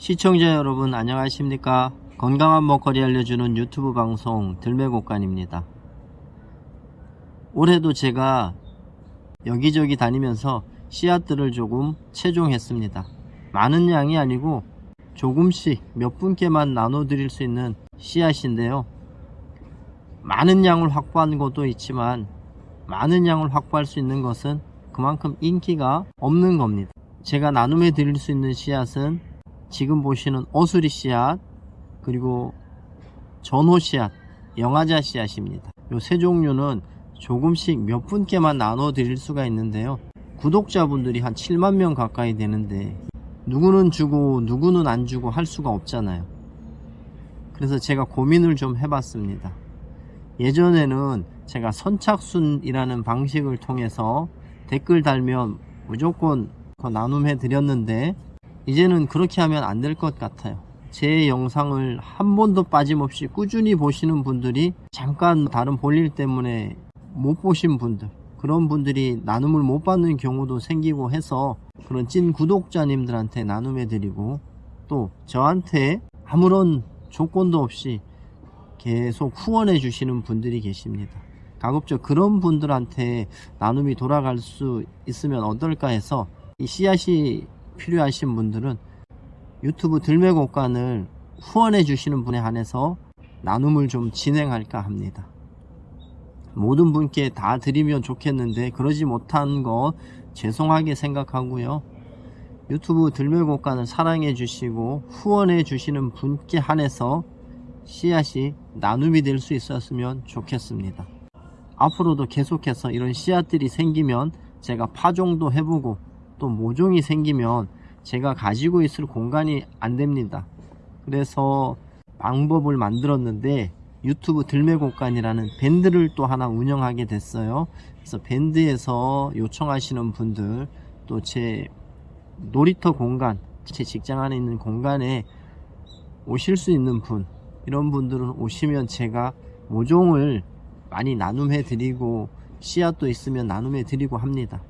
시청자 여러분 안녕하십니까? 건강한 먹거리 알려주는 유튜브 방송 들매곡간입니다. 올해도 제가 여기저기 다니면서 씨앗들을 조금 채종했습니다. 많은 양이 아니고 조금씩 몇 분께만 나눠 드릴 수 있는 씨앗인데요. 많은 양을 확보한 것도 있지만 많은 양을 확보할 수 있는 것은 그만큼 인기가 없는 겁니다. 제가 나눔해 드릴 수 있는 씨앗은 지금 보시는 어수리 씨앗 그리고 전호 씨앗 영화자 씨앗입니다. 요 세 종류는 조금씩 몇 분께만 나눠 드릴 수가 있는데요. 구독자분들이 한 7만 명 가까이 되는데 누구는 주고 누구는 안 주고 할 수가 없잖아요. 그래서 제가 고민을 좀 해봤습니다. 예전에는 제가 선착순이라는 방식을 통해서 댓글 달면 무조건 더 나눔해 드렸는데 이제는 그렇게 하면 안 될 것 같아요. 제 영상을 한 번도 빠짐없이 꾸준히 보시는 분들이 잠깐 다른 볼일 때문에 못 보신 분들 그런 분들이 나눔을 못 받는 경우도 생기고 해서 그런 찐 구독자님들한테 나눔해 드리고 또 저한테 아무런 조건도 없이 계속 후원해 주시는 분들이 계십니다. 가급적 그런 분들한테 나눔이 돌아갈 수 있으면 어떨까 해서 이 씨앗이 필요하신 분들은 유튜브 들매곡간을 후원해 주시는 분에 한해서 나눔을 좀 진행할까 합니다. 모든 분께 다 드리면 좋겠는데 그러지 못한 거 죄송하게 생각하고요. 유튜브 들매곡간을 사랑해 주시고 후원해 주시는 분께 한해서 씨앗이 나눔이 될 수 있었으면 좋겠습니다. 앞으로도 계속해서 이런 씨앗들이 생기면 제가 파종도 해보고 또 모종이 생기면 제가 가지고 있을 공간이 안 됩니다. 그래서 방법을 만들었는데 유튜브 들매곡간이라는 밴드를 또 하나 운영하게 됐어요. 그래서 밴드에서 요청하시는 분들 또 제 놀이터 공간 제 직장 안에 있는 공간에 오실 수 있는 분 이런 분들은 오시면 제가 모종을 많이 나눔해 드리고 씨앗도 있으면 나눔해 드리고 합니다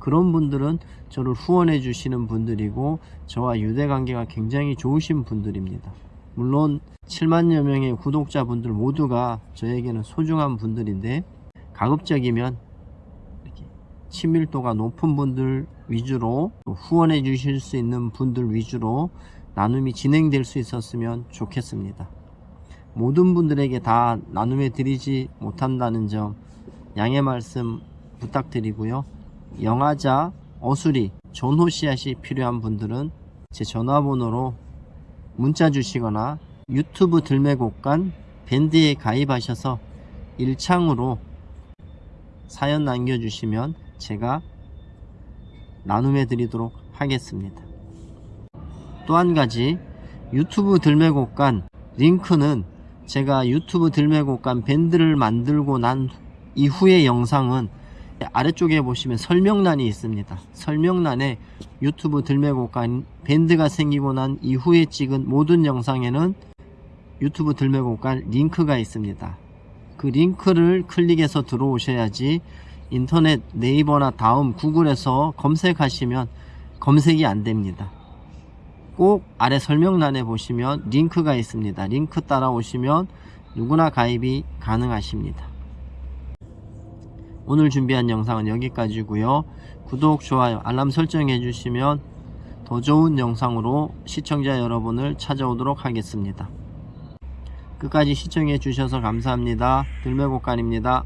그런 분들은 저를 후원해 주시는 분들이고 저와 유대 관계가 굉장히 좋으신 분들입니다. 물론 7만여 명의 구독자분들 모두가 저에게는 소중한 분들인데 가급적이면 친밀도가 높은 분들 위주로 후원해 주실 수 있는 분들 위주로 나눔이 진행될 수 있었으면 좋겠습니다. 모든 분들에게 다 나눔해 드리지 못한다는 점 양해 말씀 부탁드리고요 영화자, 어수리, 전호 씨앗이 필요한 분들은 제 전화번호로 문자 주시거나 유튜브 들매곡간 밴드에 가입하셔서 일창으로 사연 남겨주시면 제가 나눔해 드리도록 하겠습니다. 또 한 가지 유튜브 들매곡간 링크는 제가 유튜브 들매곡간 밴드를 만들고 난 이후의 영상은 아래쪽에 보시면 설명란이 있습니다. 설명란에 유튜브 들매곡간 밴드가 생기고 난 이후에 찍은 모든 영상에는 유튜브 들매곡간 링크가 있습니다. 그 링크를 클릭해서 들어오셔야지 인터넷 네이버나 다음 구글에서 검색하시면 검색이 안됩니다. 꼭 아래 설명란에 보시면 링크가 있습니다. 링크 따라오시면 누구나 가입이 가능하십니다 오늘 준비한 영상은 여기까지고요. 구독 좋아요 알람 설정해 주시면 더 좋은 영상으로 시청자 여러분을 찾아오도록 하겠습니다. 끝까지 시청해 주셔서 감사합니다. 들매곡간입니다